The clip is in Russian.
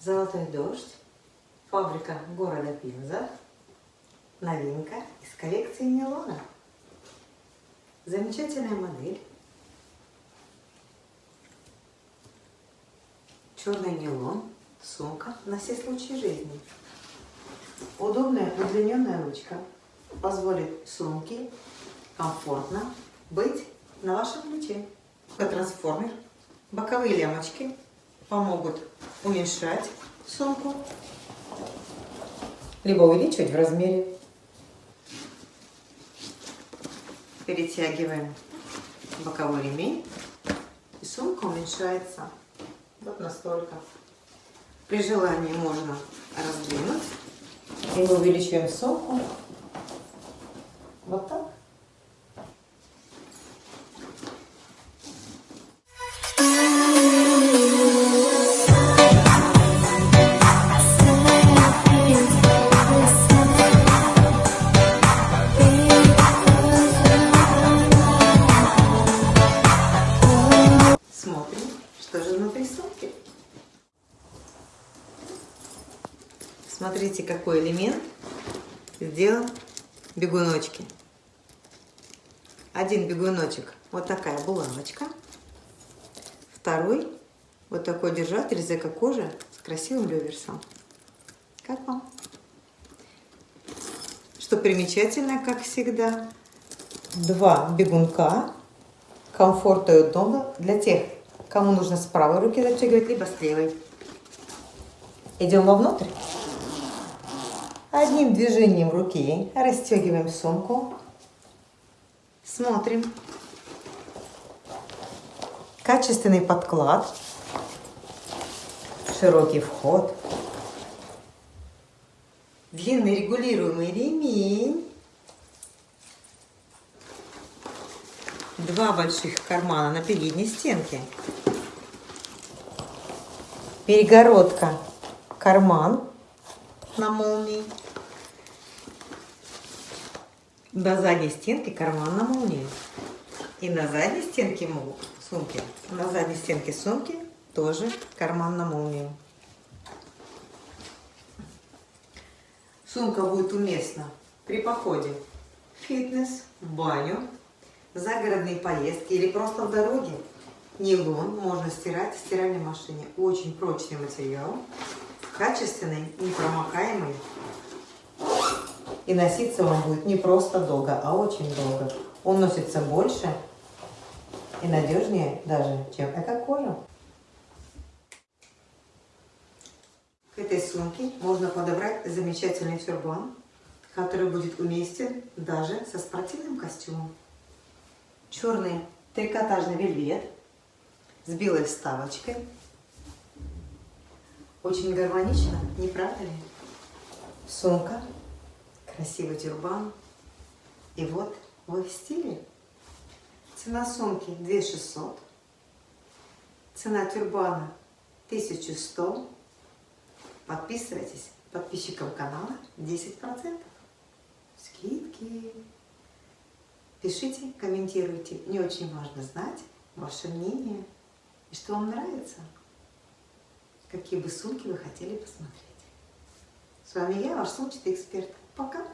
Золотой дождь. Фабрика города Пинза. Новинка из коллекции Милона. Замечательная модель. Черный нейлон. Сумка на все случаи жизни. Удобная удлиненная ручка позволит сумке комфортно быть на вашем плече. Трансформер. Боковые лямочки помогут уменьшать сумку, либо увеличивать в размере. Перетягиваем боковой ремень, и сумка уменьшается вот настолько. При желании можно раздвинуть, и мы увеличиваем сумку вот так. Смотрим, что же внутри сумки. Смотрите, какой элемент сделан бегуночки. Один бегуночек, вот такая булавочка. Второй, вот такой держатель из эко-кожи с красивым реверсом. Как вам? Что примечательно, как всегда, два бегунка комфортно и удобно для тех, кому нужно с правой руки застегивать, либо с левой. Идем вовнутрь. Одним движением руки расстегиваем сумку. Смотрим. Качественный подклад. Широкий вход. Длинный регулируемый ремень. Два больших кармана на передней стенке. Перегородка, карман на молнии. На задней стенке карман на молнии. И на задней стенке сумки, на задней стенке сумки тоже карман на молнию. Сумка будет уместна при походе в фитнес, в баню, загородные поездки или просто в дороге. Нейлон можно стирать в стиральной машине. Очень прочный материал, качественный, непромокаемый. И носиться он будет не просто долго, а очень долго. Он носится больше и надежнее даже, чем эко-кожа. К этой сумке можно подобрать замечательный тюрбан, который будет уместен даже со спортивным костюмом черный трикотажный вельвет с белой вставочкой. Очень гармонично, не правда ли? Сумка, красивый тюрбан. И вот вы в стиле. Цена сумки 2600. Цена тюрбана 1100. Подписывайтесь. Подписчикам канала 10%. Скидки. Пишите, комментируйте. Мне очень важно знать ваше мнение и что вам нравится. Какие бы сумки вы хотели посмотреть. С вами я, ваш сумчатый эксперт. Пока!